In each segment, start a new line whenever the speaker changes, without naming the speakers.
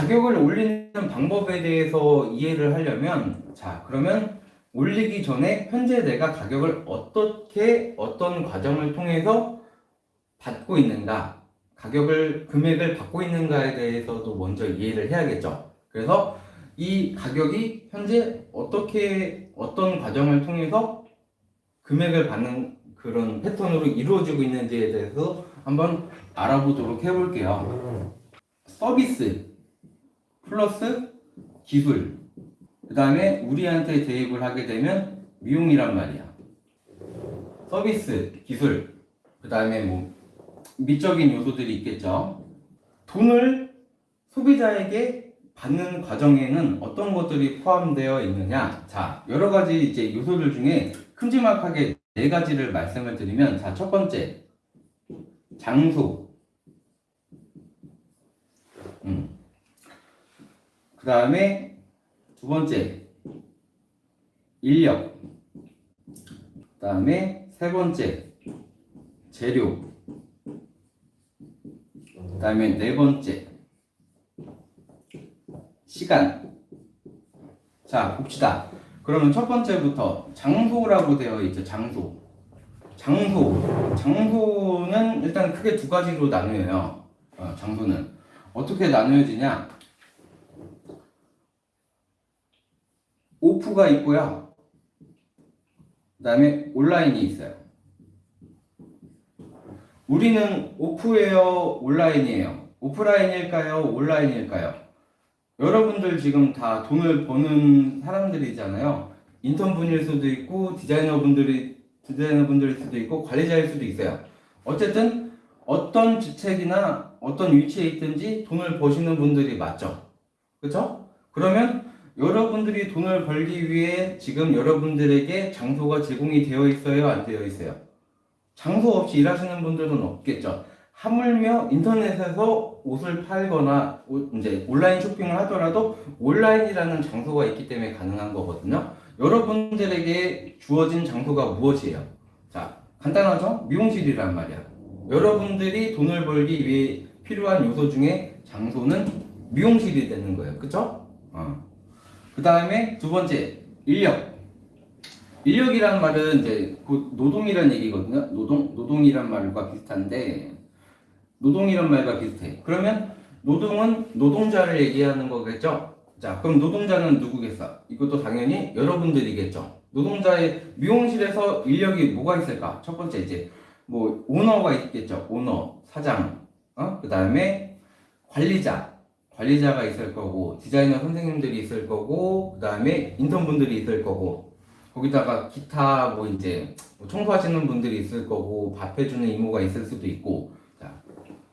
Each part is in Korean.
가격을 올리는 방법에 대해서 이해를 하려면 자 그러면 올리기 전에 현재 내가 가격을 어떻게 어떤 과정을 통해서 받고 있는가 가격을 금액을 받고 있는가에 대해서도 먼저 이해를 해야겠죠. 그래서 이 가격이 현재 어떻게 어떤 과정을 통해서 금액을 받는 그런 패턴으로 이루어지고 있는지에 대해서 한번 알아보도록 해볼게요. 서비스 플러스 기술 그 다음에 우리한테 대입을 하게 되면 미용이란 말이야. 서비스 기술 그 다음에 뭐 미적인 요소들이 있겠죠. 돈을 소비자에게 받는 과정에는 어떤 것들이 포함되어 있느냐? 자, 여러 가지 이제 요소들 중에 큼지막하게 네 가지를 말씀을 드리면, 자, 첫 번째, 장소. 음. 그 다음에 두 번째, 인력. 그 다음에 세 번째, 재료. 그 다음에 네 번째, 시간. 자, 봅시다. 그러면 첫 번째부터 장소라고 되어 있죠. 장소. 장소. 장소는 일단 크게 두 가지로 나뉘어요. 어, 장소는. 어떻게 나누어지냐? 오프가 있고요. 그 다음에 온라인이 있어요. 우리는 오프예요? 온라인이에요? 오프라인일까요? 온라인일까요? 여러분들 지금 다 돈을 버는 사람들이잖아요. 인턴분일 수도 있고 디자이너분들이 디자이너분들일 수도 있고 관리자일 수도 있어요. 어쨌든 어떤 직책이나 어떤 위치에 있든지 돈을 버시는 분들이 맞죠. 그렇죠? 그러면 여러분들이 돈을 벌기 위해 지금 여러분들에게 장소가 제공이 되어 있어요, 안 되어 있어요? 장소 없이 일하시는 분들은 없겠죠. 하물며 인터넷에서 옷을 팔거나 이제 온라인 쇼핑을 하더라도 온라인이라는 장소가 있기 때문에 가능한 거거든요. 여러분들에게 주어진 장소가 무엇이에요? 자, 간단하죠? 미용실이란 말이야. 여러분들이 돈을 벌기 위해 필요한 요소 중에 장소는 미용실이 되는 거예요. 그쵸? 어. 그 다음에 두 번째, 인력. 인력이란 말은 이제 곧 노동이란 얘기거든요. 노동, 노동이란 말과 비슷한데, 노동이란 말과 비슷해. 그러면 노동은 노동자를 얘기하는 거겠죠? 자, 그럼 노동자는 누구겠어? 이것도 당연히 여러분들이겠죠? 노동자의 미용실에서 인력이 뭐가 있을까? 첫 번째 이제 뭐 오너가 있겠죠? 오너, 사장, 어? 그 다음에 관리자, 관리자가 있을 거고 디자이너 선생님들이 있을 거고 그 다음에 인턴분들이 있을 거고 거기다가 기타 뭐 이제 뭐 청소하시는 분들이 있을 거고 밥 해주는 이모가 있을 수도 있고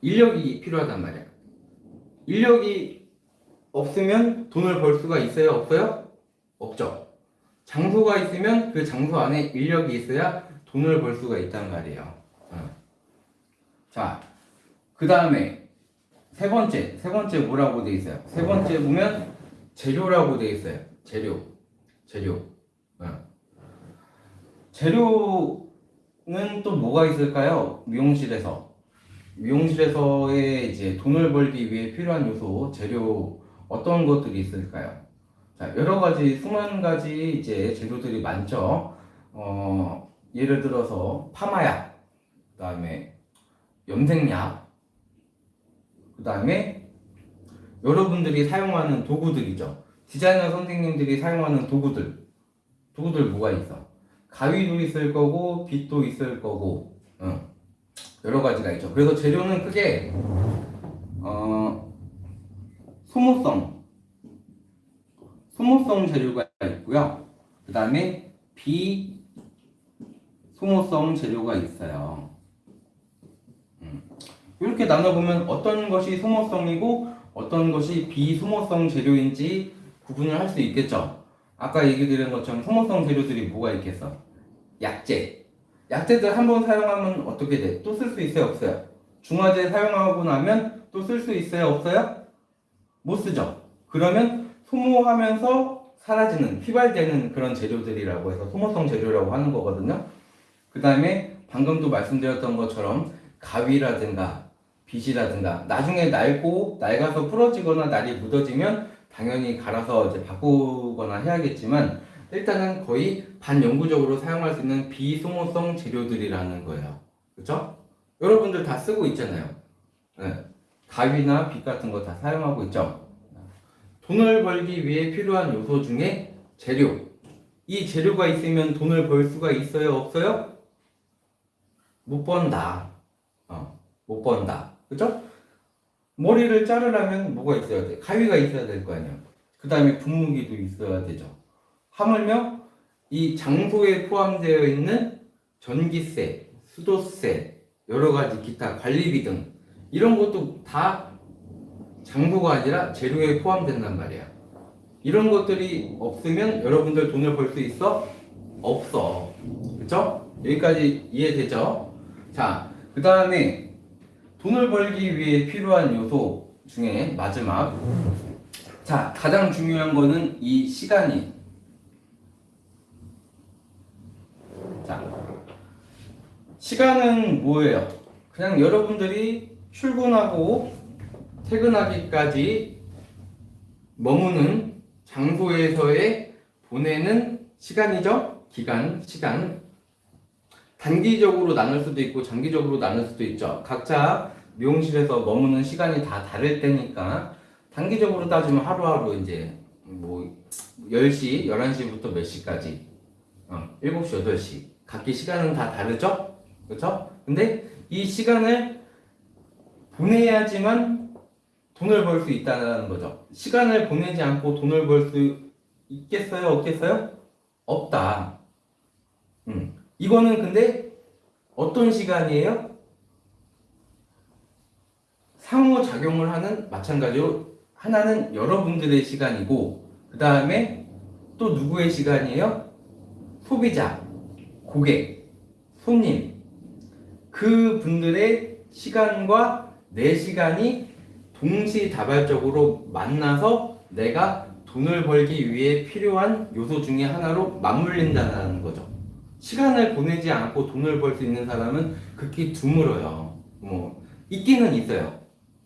인력이 필요하단 말이야. 인력이 없으면 돈을 벌 수가 있어요? 없어요? 없죠. 장소가 있으면 그 장소 안에 인력이 있어야 돈을 벌 수가 있단 말이에요. 어. 자, 그 다음에 세 번째, 세 번째 뭐라고 돼 있어요? 세 번째 보면 재료라고 돼 있어요. 재료, 재료. 어. 재료는 또 뭐가 있을까요? 미용실에서 미용실에서의 이제 돈을 벌기 위해 필요한 요소, 재료 어떤 것들이 있을까요? 자, 여러 가지 수많은 가지 이제 재료들이 많죠. 어, 예를 들어서 파마약, 그다음에 염색약, 그 다음에 여러분들이 사용하는 도구들이죠. 디자이너 선생님들이 사용하는 도구들, 도구들 뭐가 있어? 가위도 있을 거고, 빗도 있을 거고, 응. 여러 가지가 있죠. 그래서 재료는 크게 어, 소모성 소모성 재료가 있고요. 그 다음에 비소모성 재료가 있어요. 음. 이렇게 나눠보면 어떤 것이 소모성이고 어떤 것이 비소모성 재료인지 구분을 할 수 있겠죠. 아까 얘기 드린 것처럼 소모성 재료들이 뭐가 있겠어? 약재, 약재들 한 번 사용하면 어떻게 돼? 또 쓸 수 있어요? 없어요? 중화제 사용하고 나면 또 쓸 수 있어요? 없어요? 못 쓰죠? 그러면 소모하면서 사라지는, 휘발되는 그런 재료들이라고 해서 소모성 재료라고 하는 거거든요. 그 다음에 방금도 말씀드렸던 것처럼 가위라든가 빗이라든가 나중에 낡고 낡아서 부러지거나 날이 묻어지면 당연히 갈아서 이제 바꾸거나 해야겠지만 일단은 거의 반영구적으로 사용할 수 있는 비소모성 재료들이라는 거예요. 그렇죠? 여러분들 다 쓰고 있잖아요. 네. 가위나 빗 같은 거 다 사용하고 있죠. 돈을 벌기 위해 필요한 요소 중에 재료. 이 재료가 있으면 돈을 벌 수가 있어요? 없어요? 못 번다. 어, 못 번다. 그죠? 머리를 자르려면 뭐가 있어야 돼? 가위가 있어야 될 거 아니야. 그 다음에 분무기도 있어야 되죠. 하물며 이 장소에 포함되어 있는 전기세, 수도세, 여러 가지 기타 관리비 등 이런 것도 다 장소가 아니라 재료에 포함된단 말이야. 이런 것들이 없으면 여러분들 돈을 벌 수 있어? 없어. 그쵸? 여기까지 이해되죠? 자, 그 다음에 돈을 벌기 위해 필요한 요소 중에 마지막. 자, 가장 중요한 거는 이 시간이. 자, 시간은 뭐예요? 그냥 여러분들이 출근하고 퇴근하기까지 머무는 장소에서의 보내는 시간이죠? 기간, 시간. 단기적으로 나눌 수도 있고 장기적으로 나눌 수도 있죠. 각자 미용실에서 머무는 시간이 다 다를 때니까 단기적으로 따지면 하루하루 이제 뭐 10시, 11시부터 몇 시까지 어, 7시, 8시 각기 시간은 다 다르죠? 그렇죠? 근데 이 시간을 보내야지만 돈을 벌 수 있다는 거죠. 시간을 보내지 않고 돈을 벌 수 있겠어요? 없겠어요? 없다. 음. 이거는 근데 어떤 시간이에요? 상호작용을 하는 마찬가지로 하나는 여러분들의 시간이고 그 다음에 또 누구의 시간이에요? 소비자, 고객, 손님 그 분들의 시간과 내 시간이 동시다발적으로 만나서 내가 돈을 벌기 위해 필요한 요소 중에 하나로 맞물린다는 거죠. 시간을 보내지 않고 돈을 벌 수 있는 사람은 극히 드물어요. 뭐 있기는 있어요.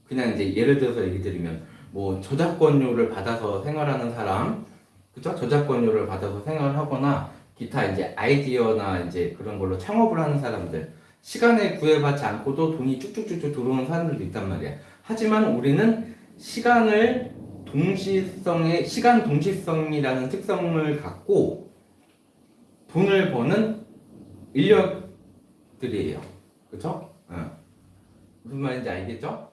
그냥 이제 예를 들어서 얘기 드리면 뭐 저작권료를 받아서 생활하는 사람, 그죠? 저작권료를 받아서 생활하거나 기타 이제 아이디어나 이제 그런 걸로 창업을 하는 사람들 시간에 구애받지 않고도 돈이 쭉쭉쭉쭉 들어오는 사람들도 있단 말이야. 하지만 우리는 시간을 동시성의 시간 동시성이라는 특성을 갖고 돈을 버는 인력들이에요. 그쵸? 어. 무슨 말인지 알겠죠?